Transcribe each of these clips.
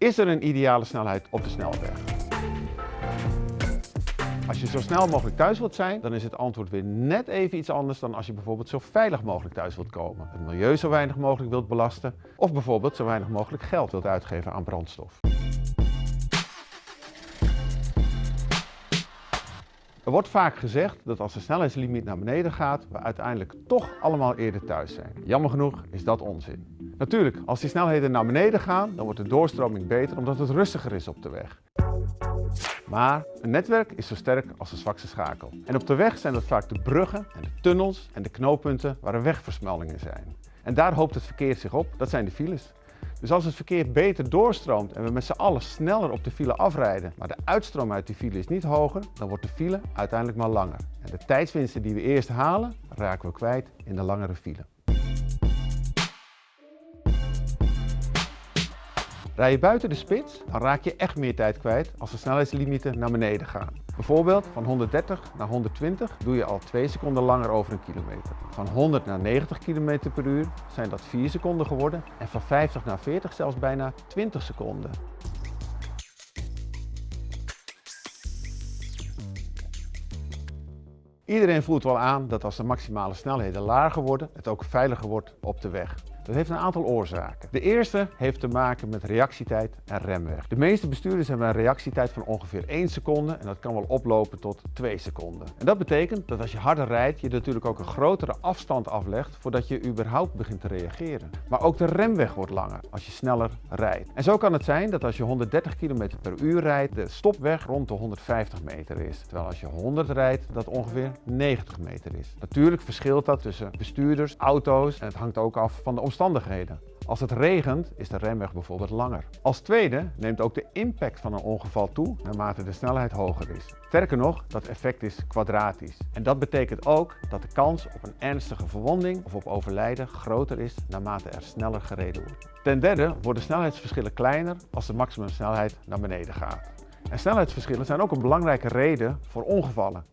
Is er een ideale snelheid op de snelweg? Als je zo snel mogelijk thuis wilt zijn, dan is het antwoord weer net even iets anders dan als je bijvoorbeeld zo veilig mogelijk thuis wilt komen. Het milieu zo weinig mogelijk wilt belasten of bijvoorbeeld zo weinig mogelijk geld wilt uitgeven aan brandstof. Er wordt vaak gezegd dat als de snelheidslimiet naar beneden gaat, we uiteindelijk toch allemaal eerder thuis zijn. Jammer genoeg is dat onzin. Natuurlijk, als die snelheden naar beneden gaan, dan wordt de doorstroming beter omdat het rustiger is op de weg. Maar een netwerk is zo sterk als de zwakste schakel. En op de weg zijn dat vaak de bruggen en de tunnels en de knooppunten waar er wegversmellingen zijn. En daar hoopt het verkeer zich op, dat zijn de files. Dus als het verkeer beter doorstroomt en we met z'n allen sneller op de file afrijden, maar de uitstroom uit die file is niet hoger, dan wordt de file uiteindelijk maar langer. En de tijdswinsten die we eerst halen, raken we kwijt in de langere file. Rij je buiten de spits, dan raak je echt meer tijd kwijt als de snelheidslimieten naar beneden gaan. Bijvoorbeeld van 130 naar 120 doe je al 2 seconden langer over een kilometer. Van 100 naar 90 km per uur zijn dat 4 seconden geworden en van 50 naar 40 zelfs bijna 20 seconden. Iedereen voelt wel aan dat als de maximale snelheden lager worden, het ook veiliger wordt op de weg. Dat heeft een aantal oorzaken. De eerste heeft te maken met reactietijd en remweg. De meeste bestuurders hebben een reactietijd van ongeveer 1 seconde en dat kan wel oplopen tot 2 seconden. En dat betekent dat als je harder rijdt, je natuurlijk ook een grotere afstand aflegt voordat je überhaupt begint te reageren. Maar ook de remweg wordt langer als je sneller rijdt. En zo kan het zijn dat als je 130 km per uur rijdt, de stopweg rond de 150 meter is. Terwijl als je 100 rijdt, dat ongeveer 90 meter is. Natuurlijk verschilt dat tussen bestuurders, auto's en het hangt ook af van de omstandigheden Als het regent is de remweg bijvoorbeeld langer. Als tweede neemt ook de impact van een ongeval toe naarmate de snelheid hoger is. Sterker nog, dat effect is kwadratisch. En dat betekent ook dat de kans op een ernstige verwonding of op overlijden groter is naarmate er sneller gereden wordt. Ten derde worden snelheidsverschillen kleiner als de maximumsnelheid naar beneden gaat. En snelheidsverschillen zijn ook een belangrijke reden voor ongevallen.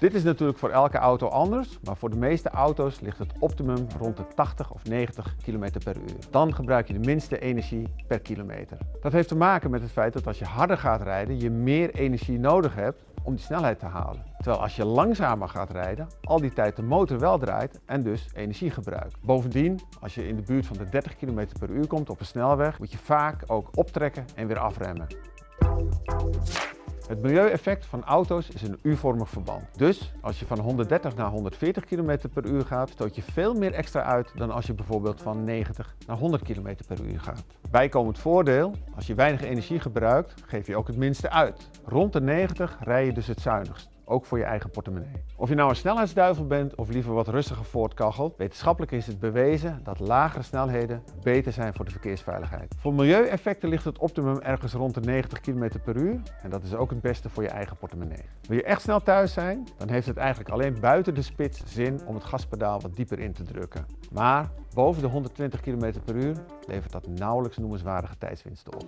Dit is natuurlijk voor elke auto anders, maar voor de meeste auto's ligt het optimum rond de 80 of 90 km per uur. Dan gebruik je de minste energie per kilometer. Dat heeft te maken met het feit dat als je harder gaat rijden, je meer energie nodig hebt om die snelheid te halen. Terwijl als je langzamer gaat rijden, al die tijd de motor wel draait en dus energie gebruikt. Bovendien, als je in de buurt van de 30 km per uur komt op een snelweg, moet je vaak ook optrekken en weer afremmen. Het milieueffect van auto's is een U-vormig verband. Dus als je van 130 naar 140 km per uur gaat, stoot je veel meer extra uit dan als je bijvoorbeeld van 90 naar 100 km per uur gaat. Bijkomend voordeel, als je weinig energie gebruikt, geef je ook het minste uit. Rond de 90 rij je dus het zuinigst ook voor je eigen portemonnee. Of je nou een snelheidsduivel bent of liever wat rustiger voortkachelt, wetenschappelijk is het bewezen dat lagere snelheden beter zijn voor de verkeersveiligheid. Voor milieueffecten ligt het optimum ergens rond de 90 km per uur en dat is ook het beste voor je eigen portemonnee. Wil je echt snel thuis zijn, dan heeft het eigenlijk alleen buiten de spits zin om het gaspedaal wat dieper in te drukken. Maar boven de 120 km per uur levert dat nauwelijks noemenswaardige tijdswinsten op.